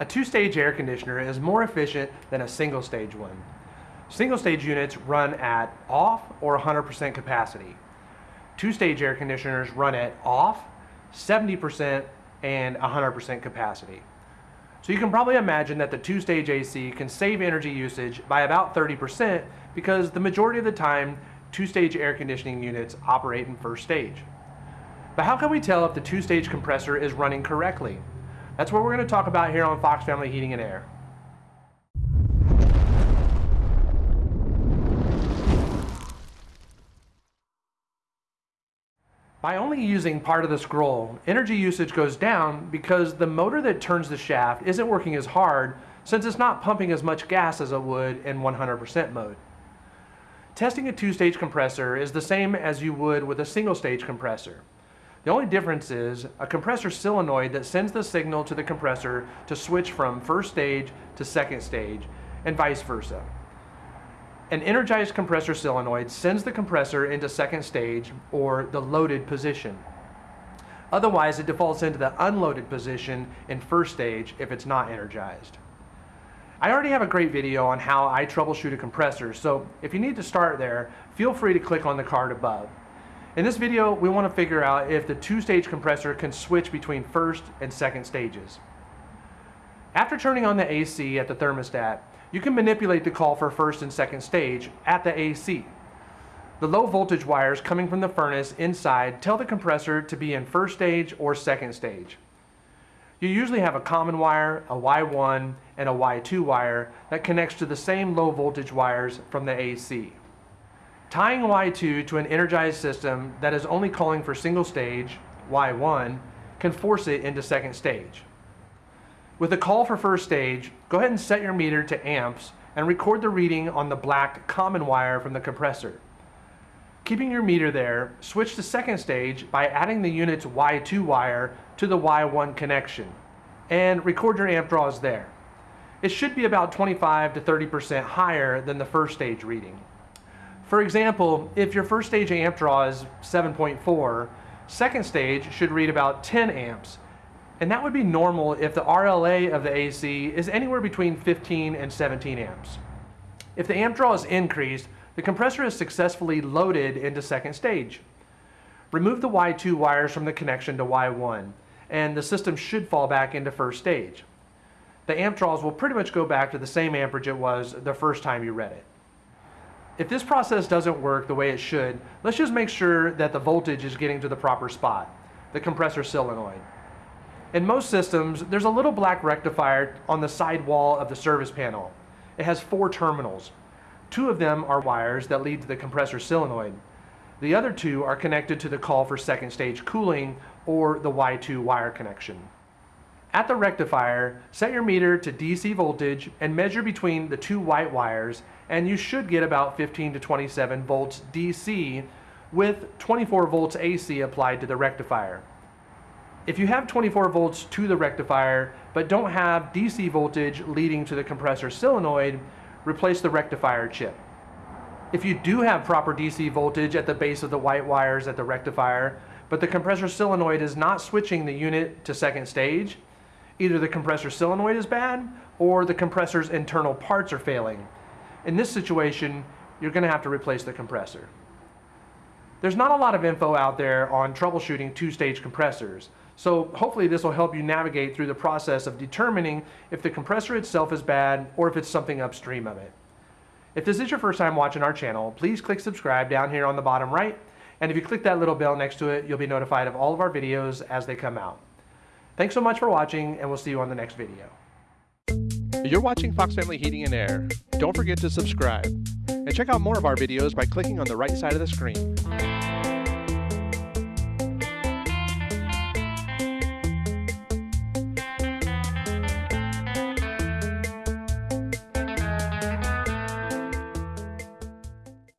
A two-stage air conditioner is more efficient than a single-stage one. Single-stage units run at off or 100% capacity. Two-stage air conditioners run at off, 70%, and 100% capacity. So you can probably imagine that the two-stage AC can save energy usage by about 30% because the majority of the time, two-stage air conditioning units operate in first stage. But how can we tell if the two-stage compressor is running correctly? That's what we're going to talk about here on Fox Family Heating and Air. By only using part of the scroll, energy usage goes down because the motor that turns the shaft isn't working as hard since it's not pumping as much gas as it would in 100% mode. Testing a two-stage compressor is the same as you would with a single-stage compressor. The only difference is a compressor solenoid that sends the signal to the compressor to switch from first stage to second stage and vice versa. An energized compressor solenoid sends the compressor into second stage or the loaded position. Otherwise, it defaults into the unloaded position in first stage if it's not energized. I already have a great video on how I troubleshoot a compressor, so if you need to start there, feel free to click on the card above. In this video, we want to figure out if the two-stage compressor can switch between first and second stages. After turning on the AC at the thermostat, you can manipulate the call for first and second stage at the AC. The low voltage wires coming from the furnace inside tell the compressor to be in first stage or second stage. You usually have a common wire, a Y1, and a Y2 wire that connects to the same low voltage wires from the AC. Tying Y2 to an energized system that is only calling for single stage, Y1, can force it into second stage. With a call for first stage, go ahead and set your meter to amps and record the reading on the black common wire from the compressor. Keeping your meter there, switch to second stage by adding the unit's Y2 wire to the Y1 connection and record your amp draws there. It should be about 25 to 30% higher than the first stage reading. For example, if your first stage amp draw is 7.4, second stage should read about 10 amps and that would be normal if the RLA of the AC is anywhere between 15 and 17 amps. If the amp draw is increased, the compressor is successfully loaded into second stage. Remove the Y2 wires from the connection to Y1, and the system should fall back into first stage. The amp draws will pretty much go back to the same amperage it was the first time you read it. If this process doesn't work the way it should, let's just make sure that the voltage is getting to the proper spot, the compressor solenoid. In most systems, there's a little black rectifier on the side wall of the service panel. It has four terminals. Two of them are wires that lead to the compressor solenoid. The other two are connected to the call for second stage cooling or the Y2 wire connection. At the rectifier, set your meter to DC voltage and measure between the two white wires and you should get about 15 to 27 volts DC with 24 volts AC applied to the rectifier. If you have 24 volts to the rectifier, but don't have DC voltage leading to the compressor solenoid, replace the rectifier chip. If you do have proper DC voltage at the base of the white wires at the rectifier, but the compressor solenoid is not switching the unit to second stage, either the compressor solenoid is bad or the compressor's internal parts are failing. In this situation, you're going to have to replace the compressor. There's not a lot of info out there on troubleshooting two-stage compressors, so hopefully this will help you navigate through the process of determining if the compressor itself is bad or if it's something upstream of it. If this is your first time watching our channel, please click subscribe down here on the bottom right. And if you click that little bell next to it, you'll be notified of all of our videos as they come out. Thanks so much for watching, and we'll see you on the next video. You're watching Fox Family Heating and Air. Don't forget to subscribe. And check out more of our videos by clicking on the right side of the screen.